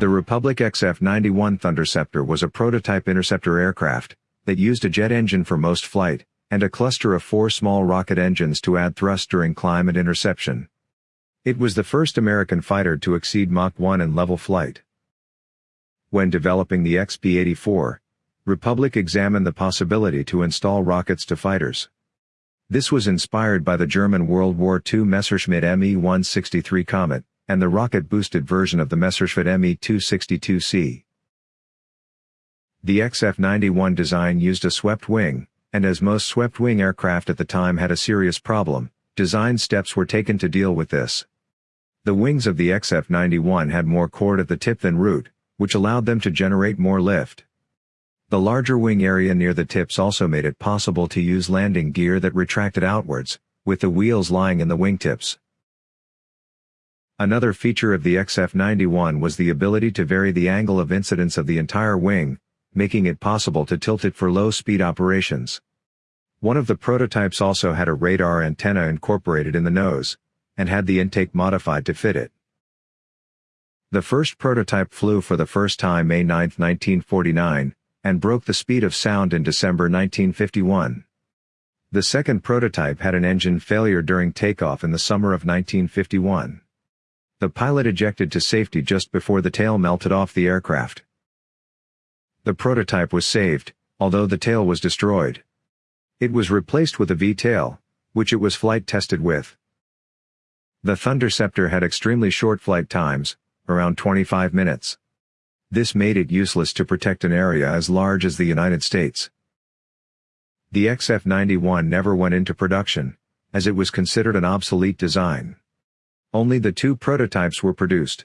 The Republic XF-91 Thunderceptor was a prototype interceptor aircraft that used a jet engine for most flight, and a cluster of four small rocket engines to add thrust during climb and interception. It was the first American fighter to exceed Mach 1 in level flight. When developing the XP-84, Republic examined the possibility to install rockets to fighters. This was inspired by the German World War II Messerschmitt Me-163 Komet, and the rocket-boosted version of the Messerschmitt Me-262C. The XF-91 design used a swept wing, and as most swept-wing aircraft at the time had a serious problem, design steps were taken to deal with this. The wings of the XF-91 had more chord at the tip than root, which allowed them to generate more lift. The larger wing area near the tips also made it possible to use landing gear that retracted outwards, with the wheels lying in the wingtips. Another feature of the XF-91 was the ability to vary the angle of incidence of the entire wing, making it possible to tilt it for low-speed operations. One of the prototypes also had a radar antenna incorporated in the nose, and had the intake modified to fit it. The first prototype flew for the first time May 9, 1949, and broke the speed of sound in December 1951. The second prototype had an engine failure during takeoff in the summer of 1951. The pilot ejected to safety just before the tail melted off the aircraft. The prototype was saved, although the tail was destroyed. It was replaced with a V-tail, which it was flight tested with. The Thunderceptor had extremely short flight times, around 25 minutes. This made it useless to protect an area as large as the United States. The XF-91 never went into production, as it was considered an obsolete design. Only the two prototypes were produced.